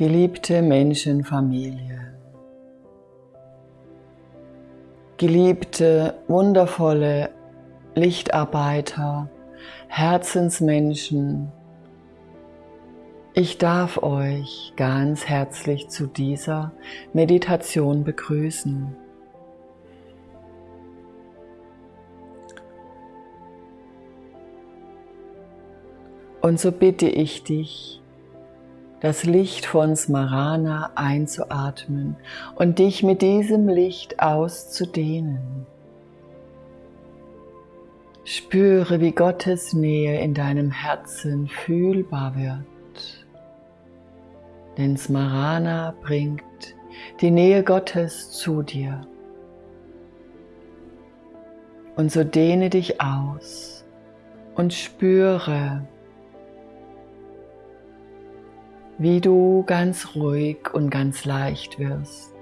Geliebte Menschenfamilie, geliebte, wundervolle Lichtarbeiter, Herzensmenschen, ich darf euch ganz herzlich zu dieser Meditation begrüßen. Und so bitte ich dich, das Licht von Smarana einzuatmen und dich mit diesem Licht auszudehnen. Spüre, wie Gottes Nähe in deinem Herzen fühlbar wird. Denn Smarana bringt die Nähe Gottes zu dir. Und so dehne dich aus und spüre, wie du ganz ruhig und ganz leicht wirst.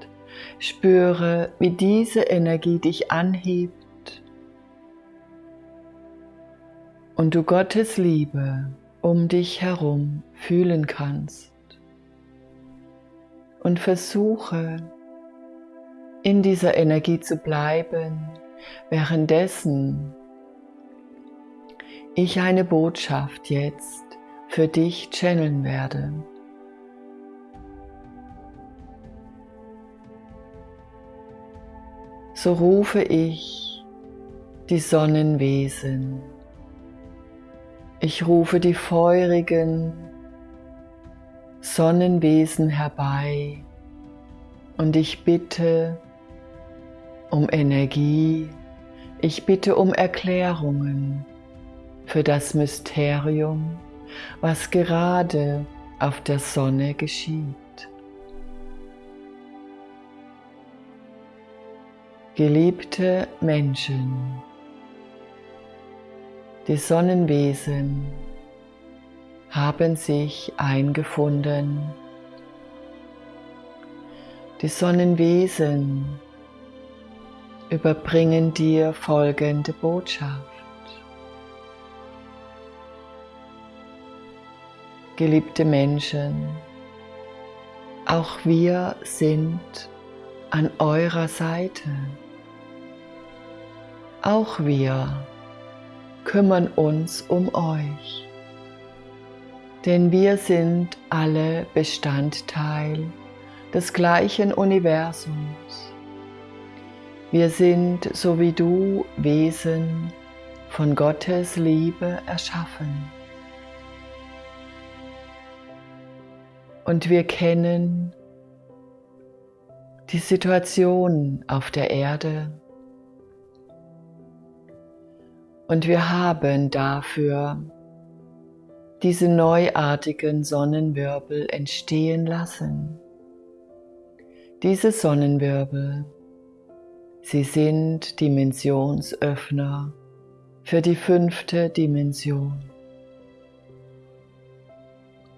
Spüre, wie diese Energie dich anhebt und du Gottes Liebe um dich herum fühlen kannst. Und versuche in dieser Energie zu bleiben, währenddessen ich eine Botschaft jetzt für dich channeln werde. So rufe ich die Sonnenwesen. Ich rufe die feurigen Sonnenwesen herbei und ich bitte um Energie, ich bitte um Erklärungen für das Mysterium, was gerade auf der Sonne geschieht. Geliebte Menschen, die Sonnenwesen haben sich eingefunden. Die Sonnenwesen überbringen dir folgende Botschaft. Geliebte Menschen, auch wir sind an eurer Seite. Auch wir kümmern uns um euch, denn wir sind alle Bestandteil des gleichen Universums. Wir sind, so wie du, Wesen von Gottes Liebe erschaffen. Und wir kennen die Situation auf der Erde und wir haben dafür diese neuartigen Sonnenwirbel entstehen lassen. Diese Sonnenwirbel, sie sind Dimensionsöffner für die fünfte Dimension.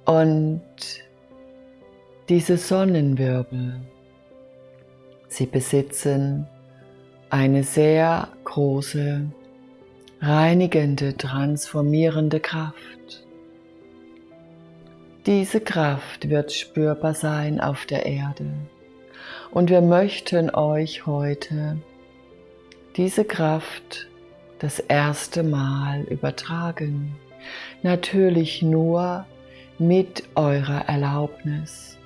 Und diese Sonnenwirbel, sie besitzen eine sehr große reinigende, transformierende Kraft. Diese Kraft wird spürbar sein auf der Erde. Und wir möchten euch heute diese Kraft das erste Mal übertragen. Natürlich nur mit eurer Erlaubnis.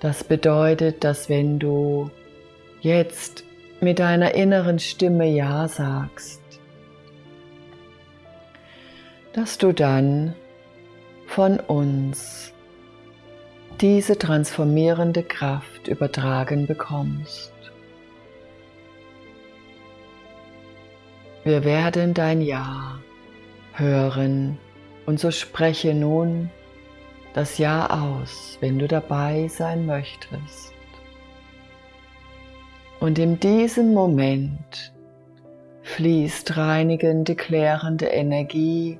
Das bedeutet, dass wenn du jetzt mit deiner inneren Stimme Ja sagst, dass du dann von uns diese transformierende Kraft übertragen bekommst. Wir werden dein Ja hören und so spreche nun das Ja aus, wenn du dabei sein möchtest. Und in diesem Moment fließt reinigende, klärende Energie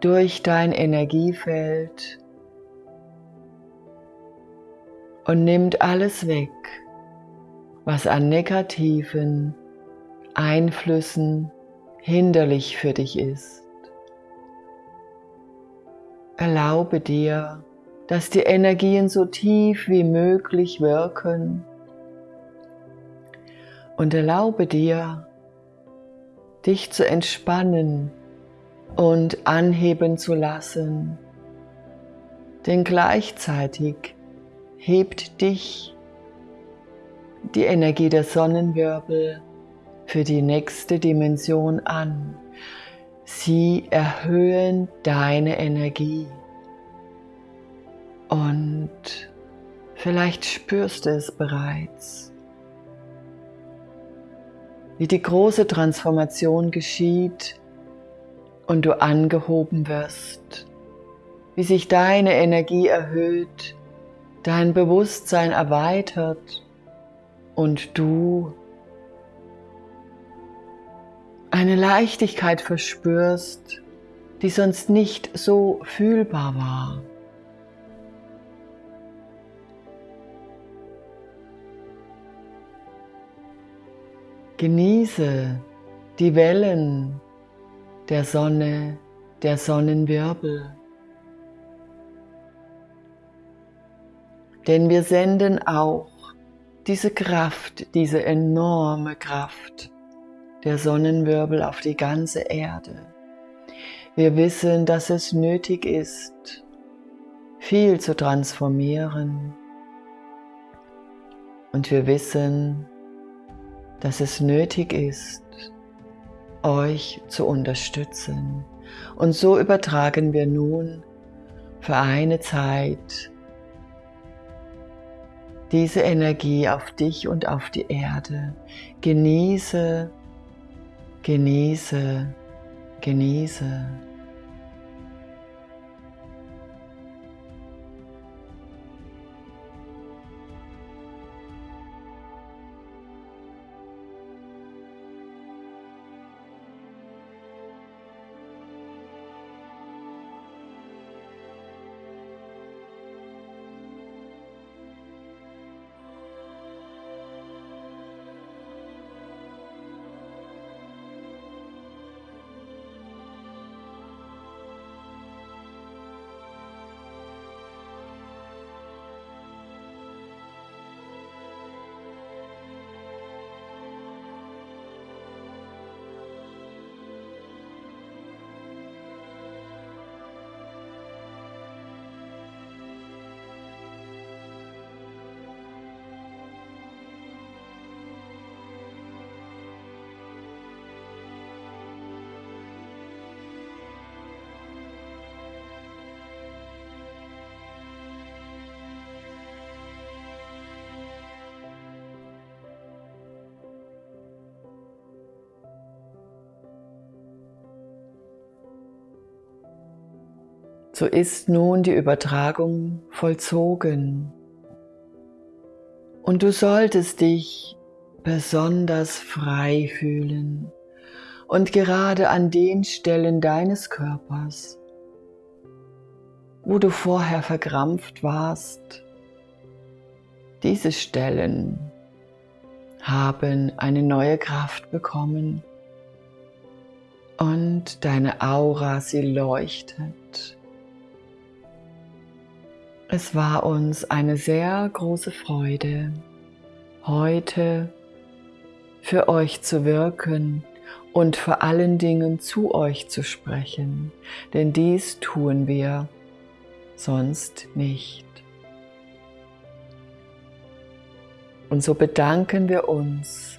durch dein Energiefeld und nimmt alles weg, was an negativen Einflüssen hinderlich für dich ist. Erlaube dir, dass die Energien so tief wie möglich wirken. Und erlaube dir, dich zu entspannen und anheben zu lassen. Denn gleichzeitig hebt dich die Energie der Sonnenwirbel für die nächste Dimension an. Sie erhöhen deine Energie. Und vielleicht spürst du es bereits, wie die große Transformation geschieht und du angehoben wirst, wie sich deine Energie erhöht, dein Bewusstsein erweitert und du eine Leichtigkeit verspürst, die sonst nicht so fühlbar war. Genieße die Wellen der Sonne, der Sonnenwirbel. Denn wir senden auch diese Kraft, diese enorme Kraft der Sonnenwirbel auf die ganze Erde. Wir wissen, dass es nötig ist, viel zu transformieren. Und wir wissen, dass es nötig ist, euch zu unterstützen. Und so übertragen wir nun für eine Zeit diese Energie auf dich und auf die Erde. Genieße, genieße, genieße. So ist nun die Übertragung vollzogen. Und du solltest dich besonders frei fühlen und gerade an den Stellen deines Körpers, wo du vorher verkrampft warst, diese Stellen haben eine neue Kraft bekommen und deine Aura, sie leuchtet es war uns eine sehr große Freude, heute für euch zu wirken und vor allen Dingen zu euch zu sprechen, denn dies tun wir sonst nicht. Und so bedanken wir uns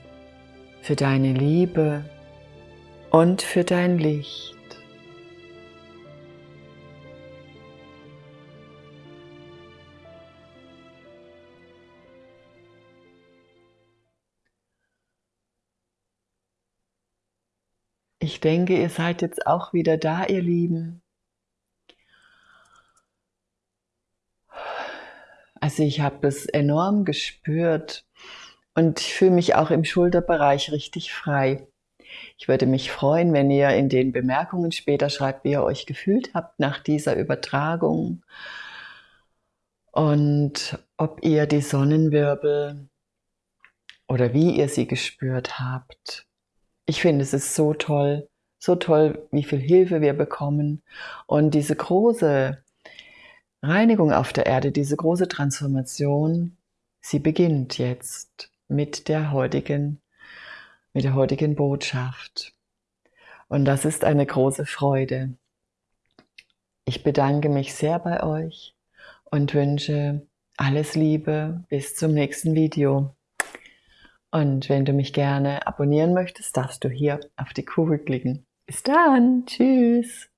für deine Liebe und für dein Licht. Ich denke, ihr seid jetzt auch wieder da, ihr Lieben. Also ich habe es enorm gespürt und ich fühle mich auch im Schulterbereich richtig frei. Ich würde mich freuen, wenn ihr in den Bemerkungen später schreibt, wie ihr euch gefühlt habt nach dieser Übertragung und ob ihr die Sonnenwirbel oder wie ihr sie gespürt habt ich finde, es ist so toll, so toll, wie viel Hilfe wir bekommen und diese große Reinigung auf der Erde, diese große Transformation, sie beginnt jetzt mit der heutigen, mit der heutigen Botschaft. Und das ist eine große Freude. Ich bedanke mich sehr bei euch und wünsche alles Liebe bis zum nächsten Video. Und wenn du mich gerne abonnieren möchtest, darfst du hier auf die Kugel klicken. Bis dann. Tschüss.